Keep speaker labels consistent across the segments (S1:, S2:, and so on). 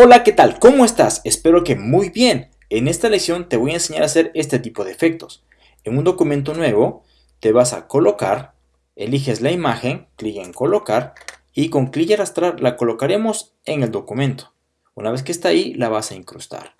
S1: Hola, ¿qué tal? ¿Cómo estás? Espero que muy bien. En esta lección te voy a enseñar a hacer este tipo de efectos. En un documento nuevo te vas a colocar, eliges la imagen, clic en colocar y con clic y arrastrar la colocaremos en el documento. Una vez que está ahí, la vas a incrustar.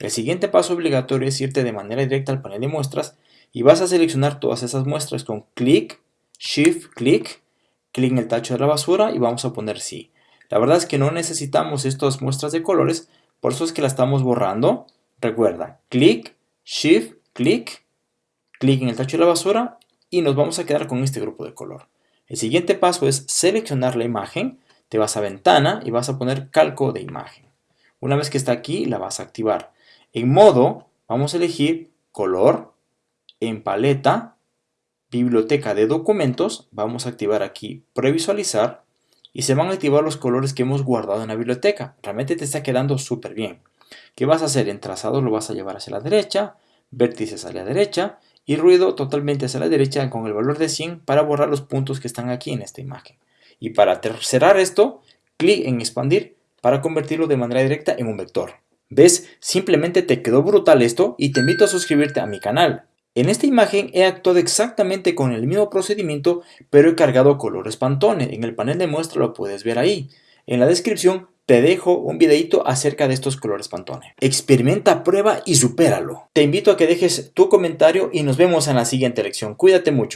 S1: El siguiente paso obligatorio es irte de manera directa al panel de muestras y vas a seleccionar todas esas muestras con clic, shift, clic, clic en el tacho de la basura y vamos a poner sí. La verdad es que no necesitamos estas muestras de colores, por eso es que la estamos borrando. Recuerda, clic, shift, clic, clic en el tacho de la basura y nos vamos a quedar con este grupo de color. El siguiente paso es seleccionar la imagen, te vas a ventana y vas a poner calco de imagen. Una vez que está aquí, la vas a activar. En modo, vamos a elegir color, en paleta, biblioteca de documentos, vamos a activar aquí previsualizar y se van a activar los colores que hemos guardado en la biblioteca. Realmente te está quedando súper bien. ¿Qué vas a hacer? En trazado lo vas a llevar hacia la derecha, vértices hacia la derecha y ruido totalmente hacia la derecha con el valor de 100 para borrar los puntos que están aquí en esta imagen. Y para cerrar esto, clic en expandir para convertirlo de manera directa en un vector. ¿Ves? Simplemente te quedó brutal esto y te invito a suscribirte a mi canal. En esta imagen he actuado exactamente con el mismo procedimiento, pero he cargado colores Pantone. En el panel de muestra lo puedes ver ahí. En la descripción te dejo un videito acerca de estos colores Pantone. Experimenta, prueba y supéralo. Te invito a que dejes tu comentario y nos vemos en la siguiente lección. Cuídate mucho.